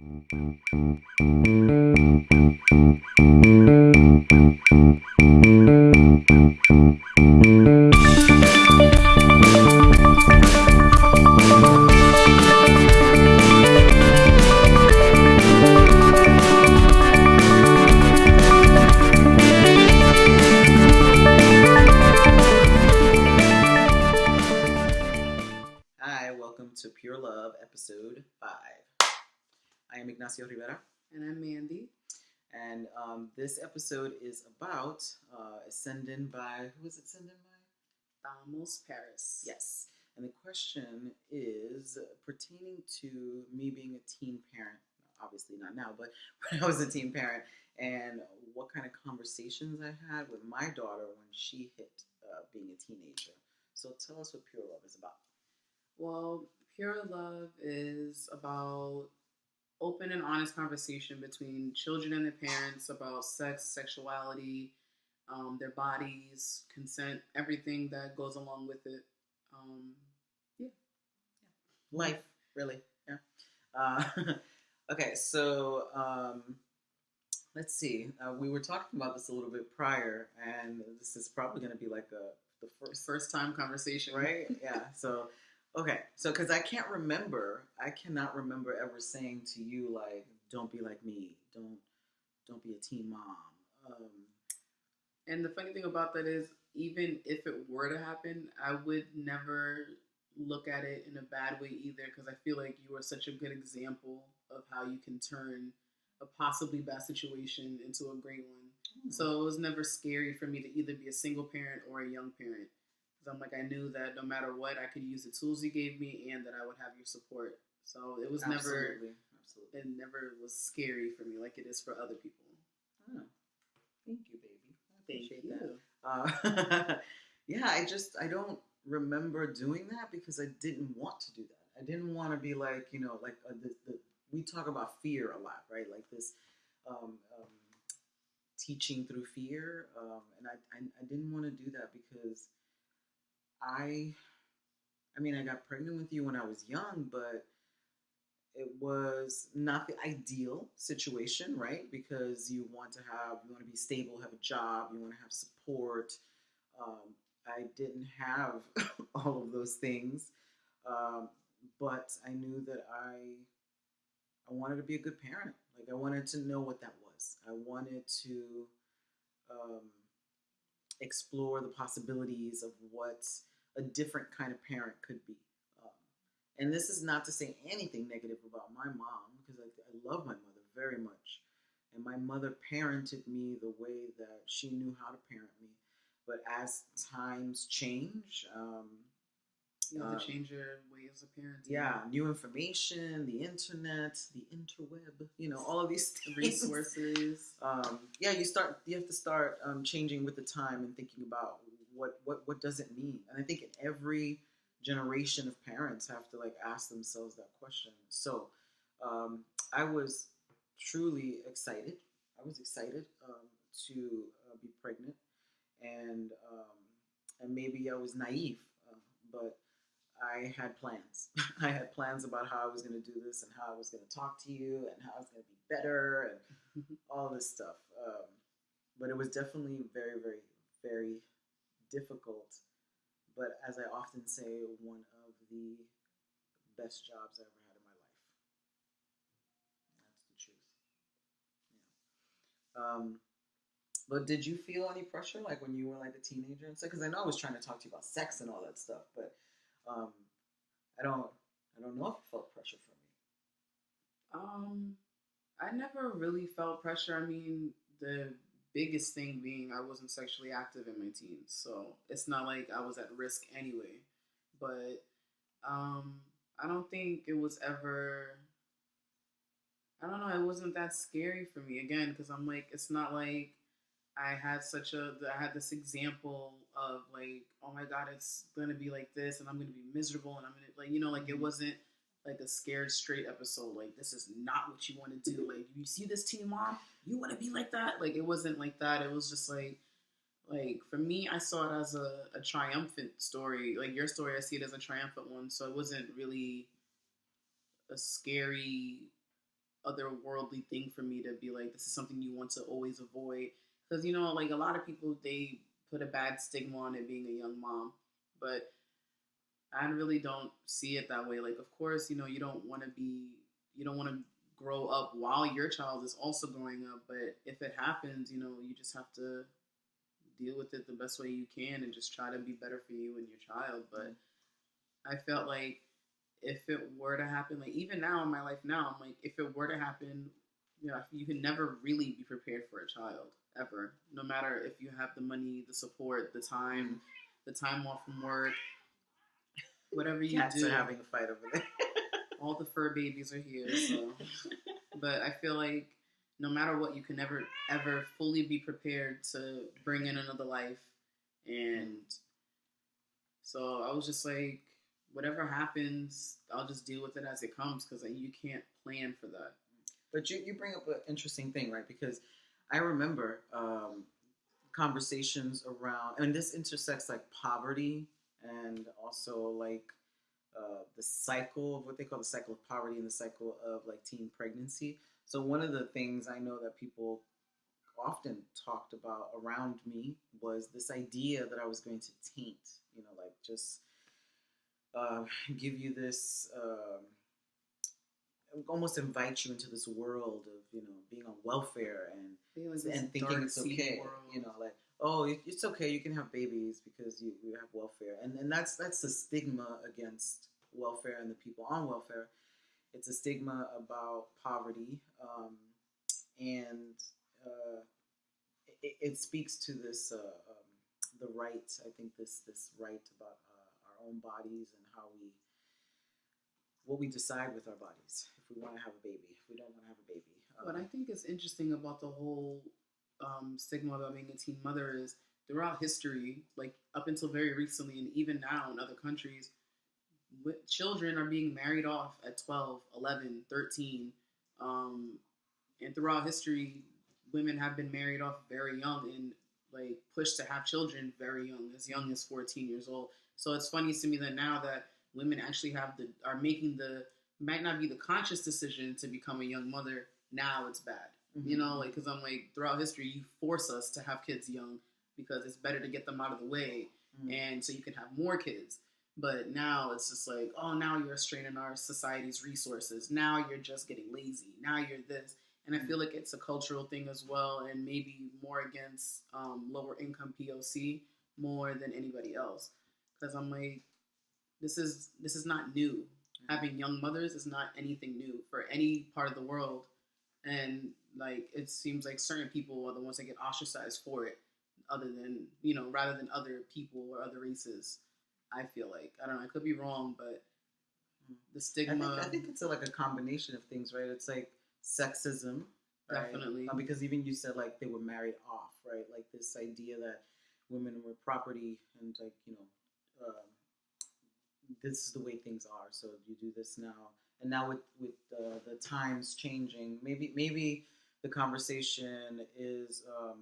Thank you. This episode is about uh, Ascending by who is it? Ascending by? Vamos Paris. Yes. And the question is pertaining to me being a teen parent. Obviously not now, but when I was a teen parent, and what kind of conversations I had with my daughter when she hit uh, being a teenager. So tell us what Pure Love is about. Well, Pure Love is about open and honest conversation between children and their parents about sex, sexuality, um, their bodies, consent, everything that goes along with it. Um, life really. Yeah. Uh, okay so um, let's see. Uh, we were talking about this a little bit prior and this is probably going to be like a the first first time conversation. right? Yeah so okay so because i can't remember i cannot remember ever saying to you like don't be like me. Don't don't be a teen mom. Um, And the funny thing about that is, even if it were to happen, I would never look at it in a bad way either because I feel like you are such a good example of how you can turn a possibly bad situation into a great one. So it was never scary for me to either be a single parent or a young parent because I'm like, I knew that no matter what, I could use the tools you gave me and that I would have your support. So it was never, absolutely absolutely it never was scary for me like it is for other people. oh, thank you baby I Thank appreciate you. that Uh, yeah, I just I don't remember doing that because I didn't want to do that. I didn't want to be like you know like uh, the, the we talk about fear a lot, right? Like this um, um, teaching through fear, um, and I, I I didn't want to do that because I I mean I got pregnant with you when I was young, but it was not the ideal situation, right? Because you want to have, you want to be stable, have a job, you want to have support. Um, I didn't have all of those things, um, but I knew that I, I wanted to be a good parent. Like I wanted to know what that was. I wanted to um, explore the possibilities of what a different kind of parent could be. Um, and this is not to say anything negative about my mom, because I, I love my mother very much. And my mother parented me the way that she knew how to parent me. But as times change, um, You have to change your ways of parenting. yeah, new information, the internet, the interweb, you know, all of these resources. um, yeah, you start. You have to start um, changing with the time and thinking about what what what does it mean. And I think in every generation of parents have to like ask themselves that question. So um, I was truly excited. I was excited um, to uh, be pregnant, and um, and maybe I was naive, uh, but I had plans. I had plans about how I was going to do this and how I was going to talk to you and how I was going to be better and all this stuff. Um, but it was definitely very, very, very difficult. But as I often say, one of the best jobs I ever had in my life. That's the truth. Yeah. Um, but did you feel any pressure, like when you were like a teenager and stuff? Because I know I was trying to talk to you about sex and all that stuff, but um, I don't, I don't know if you felt pressure from me. Um, I never really felt pressure. I mean, the biggest thing being I wasn't sexually active in my teens, so it's not like I was at risk anyway. But um, I don't think it was ever. I don't know. It wasn't that scary for me again because I'm like, it's not like I had such a. I had this example of like, oh my god, it's gonna be like this, and I'm gonna be miserable, and I'm gonna like, you know, like it Mhm. wasn't like a scared straight episode. Like this is not what you want to do. Like you see this teen mom, you want to be like that. Like it wasn't like that. It was just like, like for me, I saw it as a, a triumphant story. Like your story, I see it as a triumphant one. So it wasn't really a scary otherworldly thing for me to be like, this is something you want to always avoid. Because, you know, like a lot of people, they put a bad stigma on it being a young mom. But I really don't see it that way. Like, of course, you know, you don't want to be, you don't want to grow up while your child is also growing up. But if it happens, you know, you just have to deal with it the best way you can and just try to be better for you and your child. But I felt like if it were to happen, like even now in my life now, I'm like, if it were to happen, you know, you can never really be prepared for a child ever. No matter if you have the money, the support, the time, the time off from work, whatever you Cats do. are having a fight over there. all the fur babies are here. So, but I feel like no matter what, you can never ever fully be prepared to bring in another life, and so I was just like, whatever happens, I'll just deal with it as it comes because like, you can't plan for that. But you, you bring up an interesting thing, right? Because I remember um, conversations around, and this intersects like poverty and also like uh, the cycle of what they call the cycle of poverty and the cycle of like teen pregnancy. So one of the things I know that people often talked about around me was this idea that I was going to taint, you know, like just uh, give you this. Um, almost invite you into this world of you know being on welfare and Being like this and thinking it's okay world. you know like oh it's okay you can have babies because you, you have welfare. And and that's that's the stigma against welfare and the people on welfare. It's a stigma about poverty um, and uh, it, it speaks to this uh, um, the right i think this this right about uh, our own bodies and how we what we decide with our bodies. If we want to have a baby if we don't want to have a baby. What I think is interesting about the whole um, stigma about being a teen mother is throughout history, like up until very recently, and even now in other countries, children are being married off at 12, 11, 13. Um, and throughout history, women have been married off very young and like pushed to have children very young, as young as 14 years old. So it's funny to me that now that women actually have the are making the might not be the conscious decision to become a young mother now it's bad you know like because i'm like throughout history you force us to have kids young because it's better to get them out of the way Mhm. and so you can have more kids. But now it's just like oh now you're straining our society's resources. Now you're just getting lazy. Now you're this. And i feel like it's a cultural thing as well and maybe more against um, lower income poc more than anybody else. Because i'm like this is this is not new. Having young mothers is not anything new for any part of the world. And like it seems like certain people are the ones that get ostracized for it other than you know rather than other people or other races i feel like i don't know i could be wrong but the I stigma think, I think it's a, like a combination of things, right? It's like sexism, right? Definitely. Uh, because even you said like they were married off, right? Like this idea that women were property and like you know, um, this is the way things are. So you do this now, and now with with uh, the times changing, maybe maybe the conversation is um,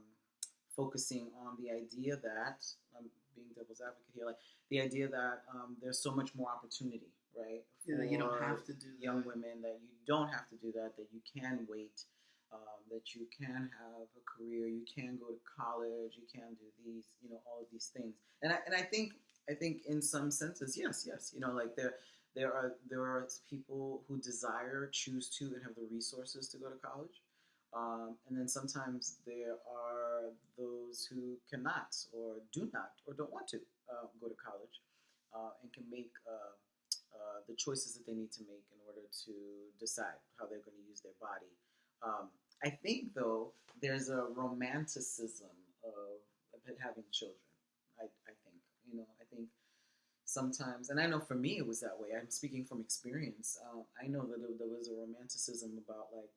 focusing on the idea that I'm being devil's advocate here, like the idea that um, there's so much more opportunity, right? you, know, you don't have to do young that. women that you don't have to do that, that you can wait, um, that you can have a career, you can go to college, you can do these, you know, all of these things. And I, and I think I think in some senses, yes, yes, you know, like there there are there are people who desire, choose to, and have the resources to go to college. Um, and then sometimes there are those who cannot or do not or don't want to uh, go to college uh, and can make uh, uh, the choices that they need to make in order to decide how they're going to use their body. Um, I think, though, there's a romanticism of, of having children. I, I think, you know, I think sometimes, and I know for me it was that way. I'm speaking from experience. Um, I know that there, there was a romanticism about like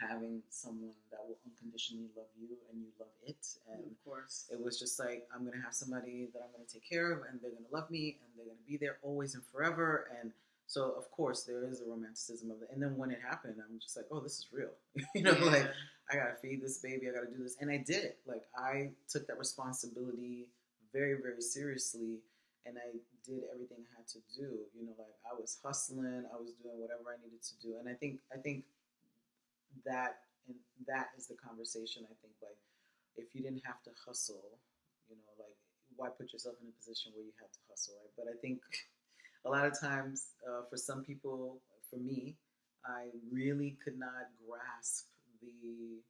having someone that will unconditionally love you and you love it, and of course it was just like I'm gonna have somebody that I'm gonna take care of, and they're gonna love me, and they're gonna be there always and forever. And so, of course, there is a romanticism of it. And then when it happened, I'm just like, oh, this is real. you know, Yeah. like I gotta feed this baby, I gotta do this, and I did it. Like I took that responsibility very, very seriously, and I did everything I had to do. You know, like I was hustling, I was doing whatever I needed to do, and I think, I think that and that is the conversation I think like if you didn't have to hustle, you know, like why put yourself in a position where you had to hustle, right? But I think a lot of times uh, for some people, for me, I really could not grasp the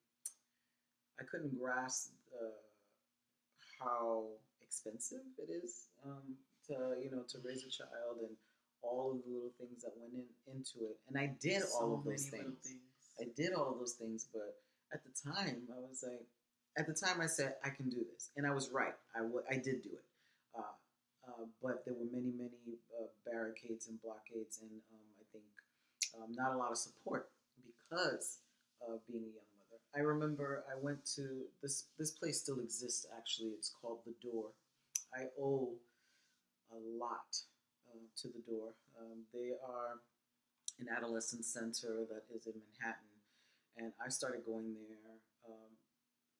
I couldn't grasp uh, how expensive it is um, to you know to raise a child and all of the little things that went in into it. And I did So all of those little things. I did all those things, but at the time I was like, at the time I said I can do this, and I was right. I w- I did do it. Uh, uh, but there were many, many uh, barricades and blockades, and um, I think um, not a lot of support because of being a young mother. I remember I went to this. This place still exists. Actually, it's called the Door. I owe a lot uh, to the Door. Um, they are an adolescent center that is in Manhattan, and I started going there um,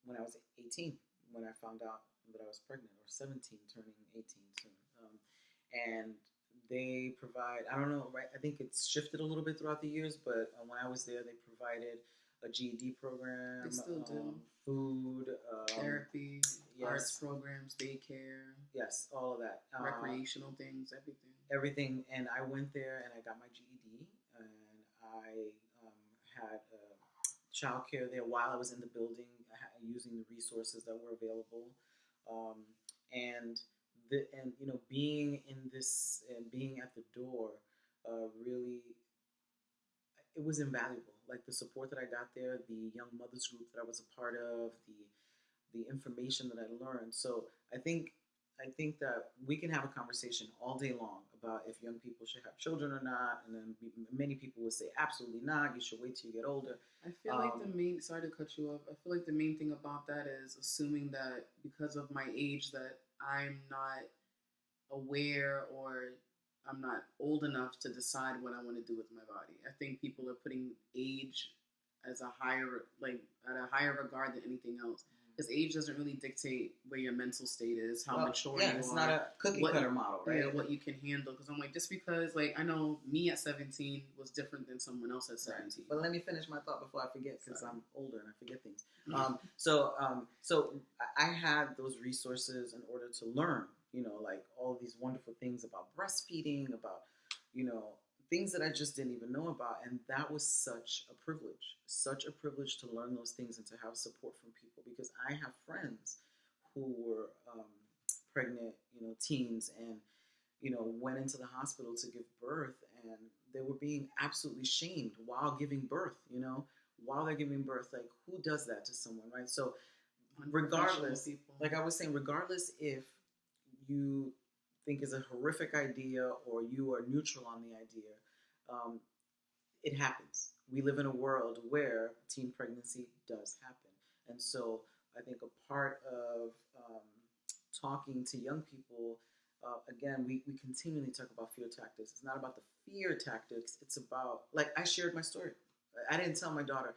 when I was 18. When I found out that I was pregnant, or 17, turning 18 soon. Um, and they provide I don't know right I think it's shifted a little bit throughout the years but uh, when I was there they provided a GED program They still do. um, food um, Therapy, yes. arts programs, daycare, yes all of that uh, recreational things, everything. everything and I went there and I got my GED I um, had uh, childcare there while I was in the building using the resources that were available. Um, and the and you know being in this and being at the door uh, really it was invaluable. Like the support that I got there the young mothers group that I was a part of the the information that I learned. So I think I think that we can have a conversation all day long about if young people should have children or not, and then many people would say absolutely not. You should wait till you get older. I feel like the Um, main sorry to cut you off. I feel like the main thing about that is assuming that because of my age that I'm not aware or I'm not old enough to decide what I want to do with my body. I think people are putting age as a higher like at a higher regard than anything else. Because age doesn't really dictate where your mental state is, how Well, mature yeah, you it's are. not a cookie what- cutter model, right? Yeah, what you can handle. Because I'm like, just because, like, I know me at 17 was different than someone else at 17. But let me finish my thought before I forget, because I'm older and I forget things. Mhm. Um, so, um, so I- I had those resources in order to learn, you know, like all these wonderful things about breastfeeding, about, you know, things that I just didn't even know about, and that was such a privilege, such a privilege to learn those things and to have support from people because I have friends who were um, pregnant, you know, teens and you know went into the hospital to give birth and they were being absolutely shamed while giving birth you know while they're giving birth like who does that to someone right? So regardless, like I was saying, regardless if you think is a horrific idea or you are neutral on the idea, um, it happens. We live in a world where teen pregnancy does happen, and so I think a part of um, talking to young people. Uh, again, we, we continually talk about fear tactics. It's not about the fear tactics. It's about like I shared my story. I didn't tell my daughter,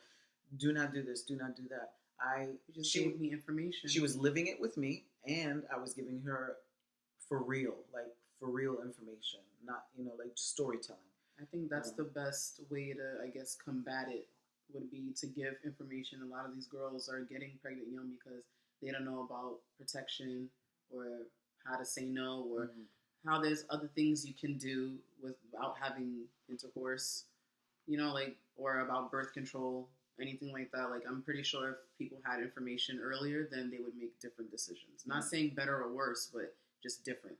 "Do not do this. Do not do that." I just she gave me information. she was living it with me and i was giving her for real like for real information not you know like storytelling I think that's Yeah. the best way to, I guess, combat it would be to give information. A lot of these girls are getting pregnant young because they don't know about protection or how to say no or Mhm. how there's other things you can do without having intercourse, you know, like or about birth control, anything like that. Like I'm pretty sure if people had information earlier, then they would make different decisions. Not Mhm. saying better or worse, but just different.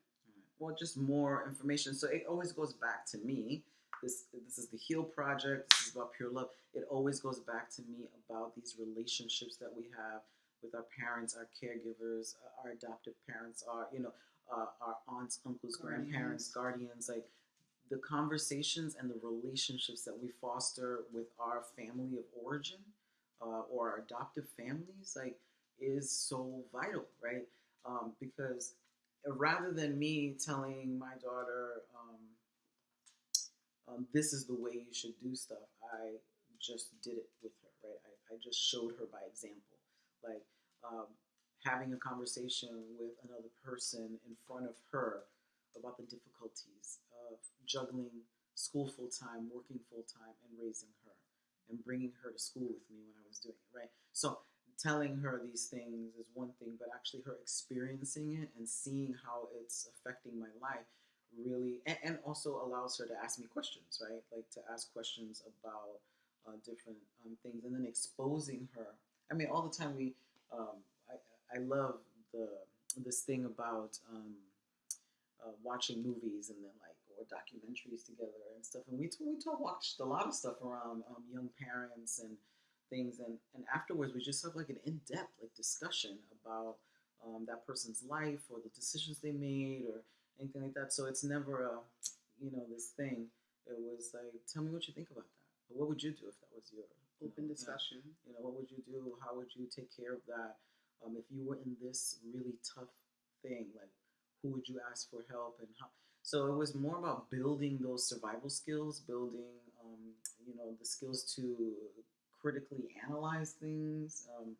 well just more information. So it always goes back to me. This this is the heal project. This is about pure love. It always goes back to me about these relationships that we have with our parents our caregivers uh, our adoptive parents our you know uh, our aunts uncles Guardians. grandparents guardians like the conversations and the relationships that we foster with our family of origin uh, or our adoptive families like is so vital right? Um, because rather than me telling my daughter um, um, this is the way you should do stuff i just did it with her right i, I just showed her by example like um, having a conversation with another person in front of her about the difficulties of juggling school full time working full time and raising her and bringing her to school with me when I was doing it, right? So telling her these things is one thing, but actually her experiencing it and seeing how it's affecting my life really, and, and also allows her to ask me questions, right? Like to ask questions about uh, different um, things, and then exposing her. I mean, all the time we, um, I, I love the this thing about um, uh, watching movies and then like or documentaries together and stuff. And we we talk, watched a lot of stuff around um, young parents and things. And and afterwards, we just have like an in depth like discussion about um, that person's life or the decisions they made or anything like that. So it's never a you know this thing. It was like, tell me what you think about that. What would you do if that was your you Open know, yeah. discussion. You know, what would you do? How would you take care of that? Um, if you were in this really tough thing, like who would you ask for help and how? So it was more about building those survival skills, building, um, you know, the skills to critically analyze things. Um,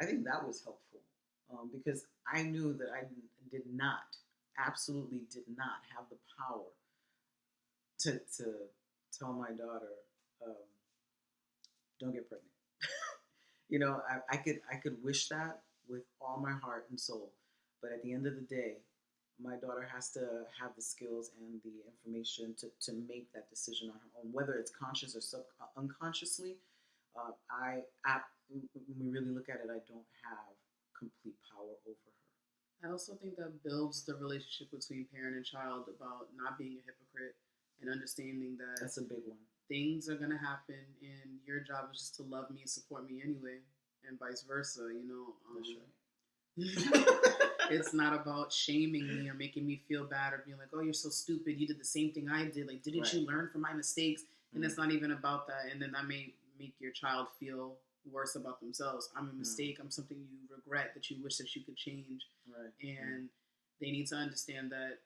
I think that was helpful um, because I knew that I did not, absolutely did not have the power to to tell my daughter, um, don't get pregnant. you know, I, I could I could wish that with all my heart and soul, but at the end of the day, my daughter has to have the skills and the information to, to make that decision on her own, whether it's conscious or sub uh, unconsciously. Uh, I, I, when we really look at it, I don't have complete power over her. I also think that builds the relationship between parent and child about not being a hypocrite and understanding that That's a big one. things are gonna happen and your job is just to love me and support me anyway, and vice versa. You know, um, That's right. it's not about shaming me or making me feel bad or being like, "Oh, you're so stupid. You did the same thing I did. Like, didn't you learn from my mistakes?" And Mm. it's not even about that. And then that may make your child feel worse about themselves. I'm a Mm. mistake. I'm something you regret that you wish that you could change. Right. And they need to understand that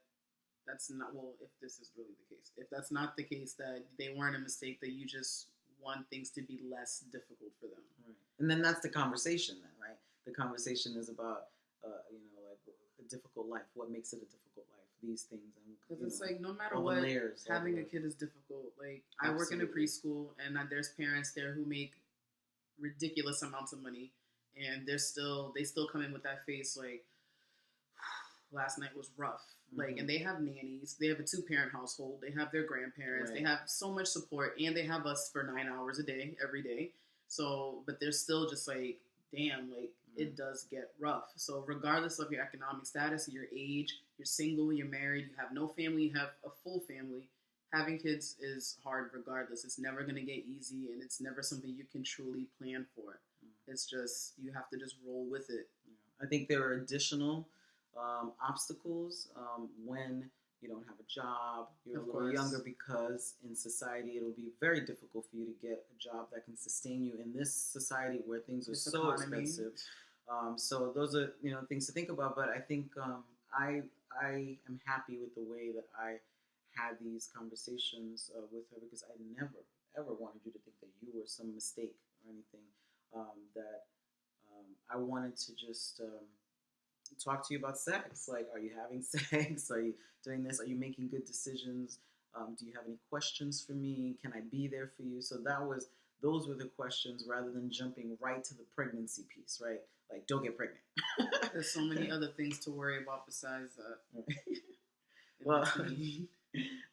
that's not well. If this is really the case, if that's not the case, that they weren't a mistake, that you just want things to be less difficult for them. Right. And then that's the conversation, then, right? The conversation is about, uh, you know, like a difficult life. What makes it a difficult? These things, Because it's know, like no matter what, layers, having a kid is difficult. Like I work in a preschool, and uh, there's parents there who make ridiculous amounts of money, and they're still they still come in with that face like last night was rough. Like, Mhm. and they have nannies. They have a two parent household. They have their grandparents. They have so much support, and they have us for nine hours a day every day. So, but they're still just like, damn, like it Mhm. does get rough. So, regardless of your economic status, your age, you're single, you're married, you have no family, you have a full family. Having kids is hard regardless. It's never going to get easy and it's never something you can truly plan for. Mm. It's just, you have to just roll with it. Yeah. I think there are additional um, obstacles um, when you don't have a job, you're Of a little course. younger, because in society it'll be very difficult for you to get a job that can sustain you in this society where things are so economy. expensive. Um, so those are you know things to think about. But I think um, I I am happy with the way that I had these conversations uh, with her because I never ever wanted you to think that you were some mistake or anything. Um, that um, I wanted to just um, talk to you about sex. Like, are you having sex? Are you doing this? Are you making good decisions? Um, do you have any questions for me? Can I be there for you? So that was those were the questions rather than jumping right to the pregnancy piece, right? Like, don't get pregnant. There's so many other things to worry about besides that. Well.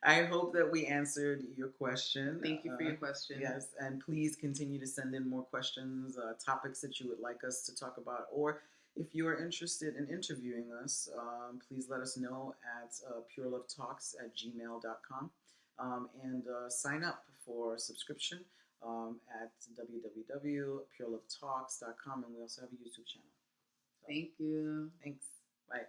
I hope that we answered your question. thank you for Uh, your question. Yes, and please continue to send in more questions, uh, topics that you would like us to talk about, or if you are interested in interviewing us, um, please let us know at uh, purelovetalks at gmail.com um, and uh, sign up for subscription um, at www.purelovetalks.com. And we also have a YouTube channel. So, Thank you. thanks. Bye.